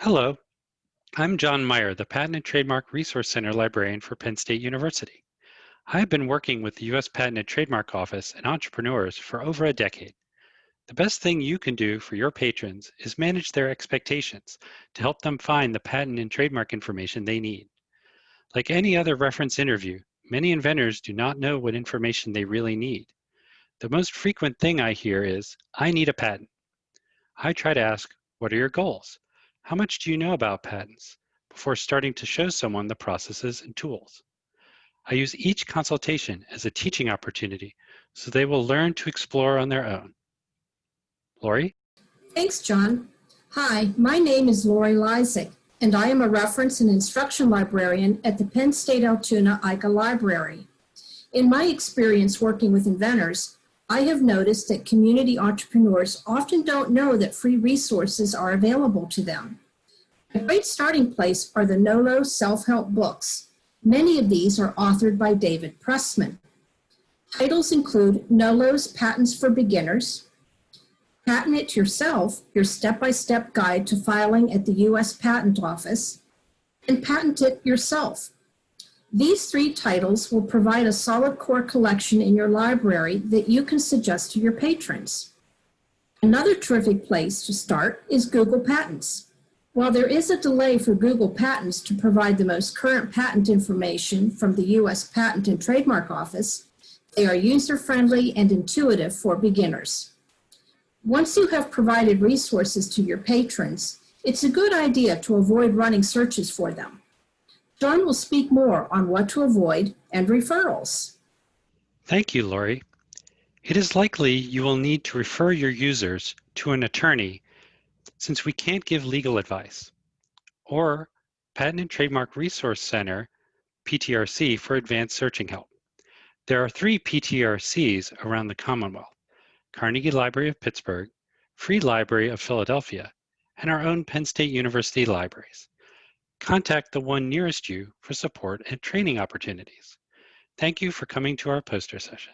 Hello, I'm John Meier, the Patent and Trademark Resource Center librarian for Penn State University. I have been working with the U.S. Patent and Trademark Office and entrepreneurs for over a decade. The best thing you can do for your patrons is manage their expectations to help them find the patent and trademark information they need. Like any other reference interview, many inventors do not know what information they really need. The most frequent thing I hear is, I need a patent. I try to ask, what are your goals? How much do you know about patents before starting to show someone the processes and tools? I use each consultation as a teaching opportunity so they will learn to explore on their own. Lori? Thanks, John. Hi, my name is Lori Lysick, and I am a reference and instruction librarian at the Penn State Altoona Eiche Library. In my experience working with inventors, I have noticed that community entrepreneurs often don't know that free resources are available to them. A great starting place are the NOLO self-help books. Many of these are authored by David Pressman. Titles include NOLO's Patents for Beginners, Patent It Yourself, your step-by-step -step guide to filing at the U.S. Patent Office, and Patent It Yourself, these three titles will provide a solid core collection in your library that you can suggest to your patrons. Another terrific place to start is Google Patents. While there is a delay for Google Patents to provide the most current patent information from the U.S. Patent and Trademark Office, they are user-friendly and intuitive for beginners. Once you have provided resources to your patrons, it's a good idea to avoid running searches for them. John will speak more on what to avoid and referrals. Thank you, Lori. It is likely you will need to refer your users to an attorney since we can't give legal advice, or Patent and Trademark Resource Center, PTRC, for advanced searching help. There are three PTRCs around the Commonwealth, Carnegie Library of Pittsburgh, Free Library of Philadelphia, and our own Penn State University libraries contact the one nearest you for support and training opportunities. Thank you for coming to our poster session.